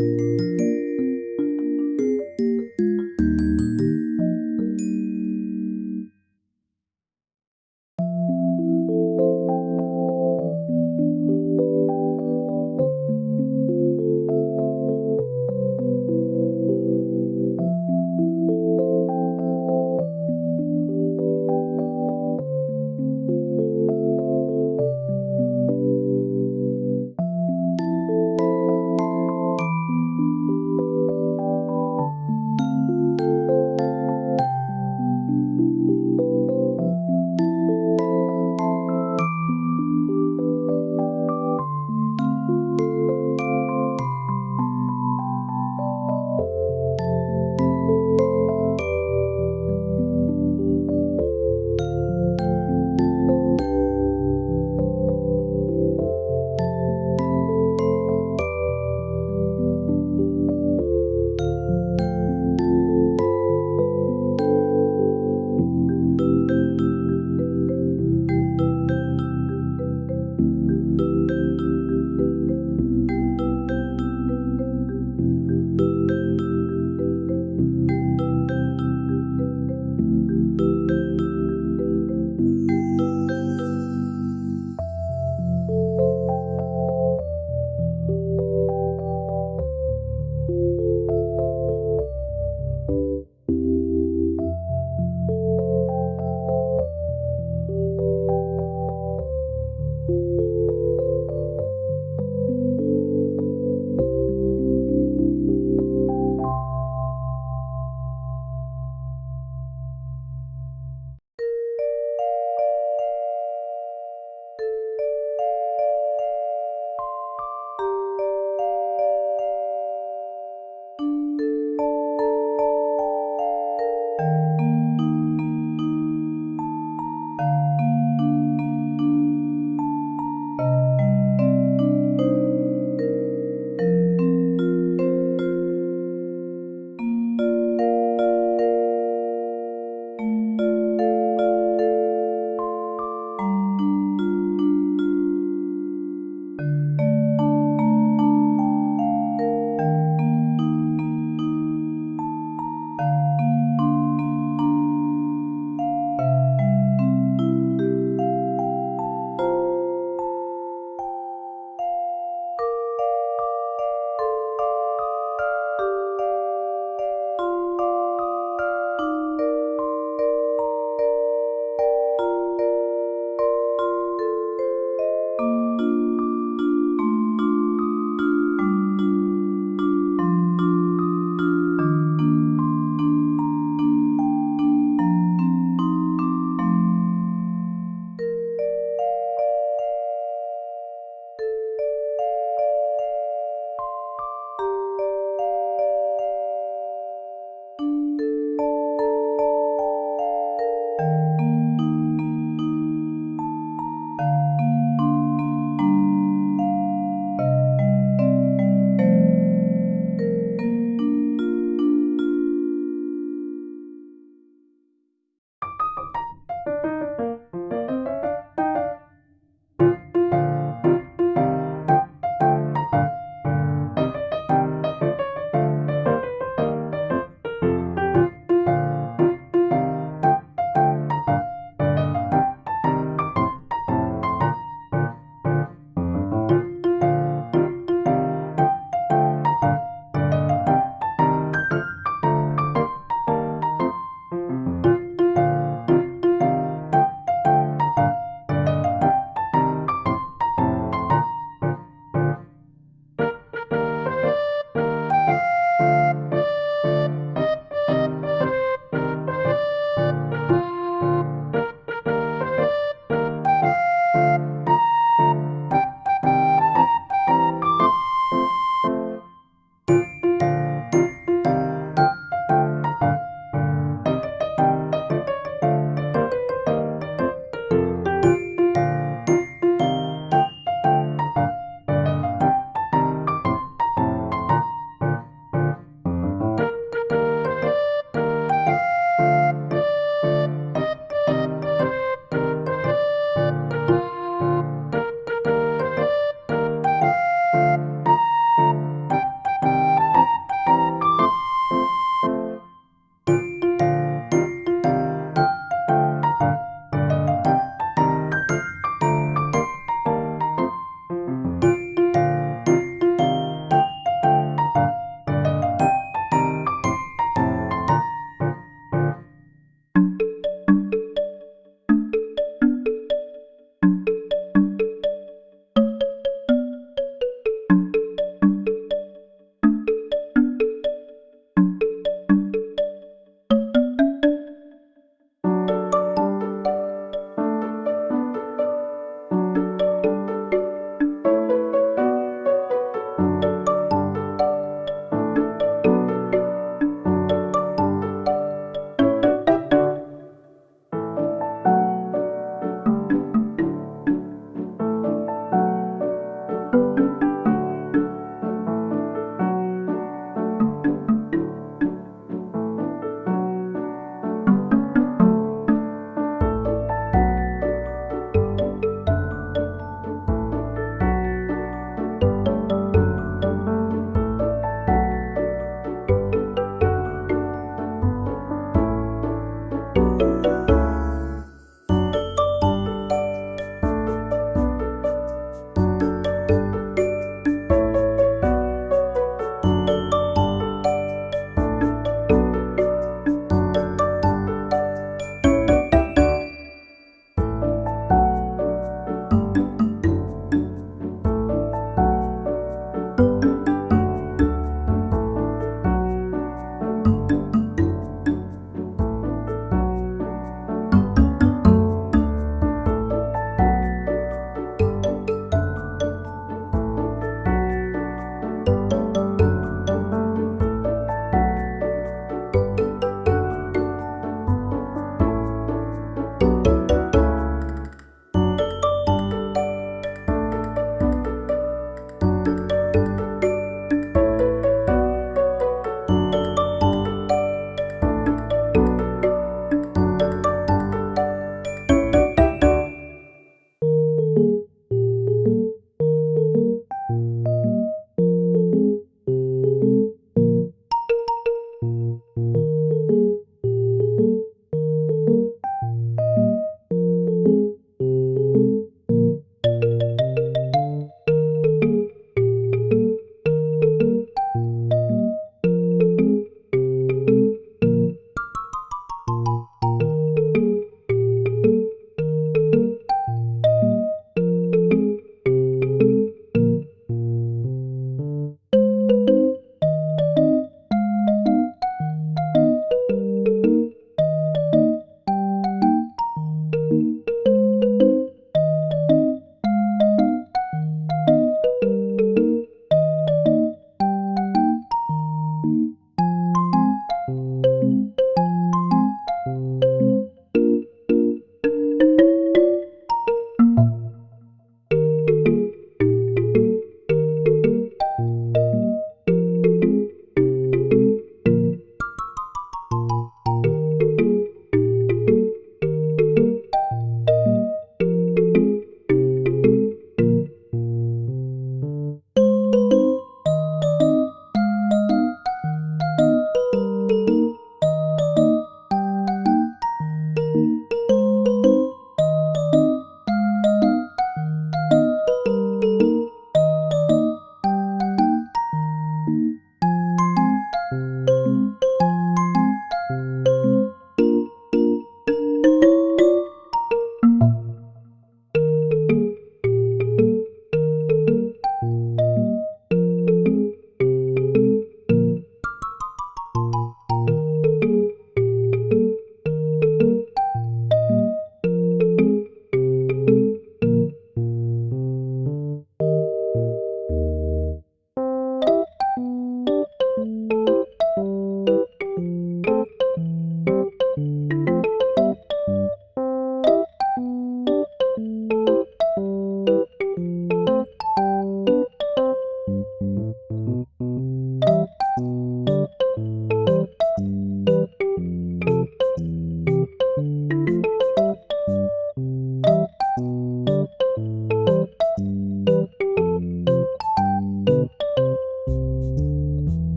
you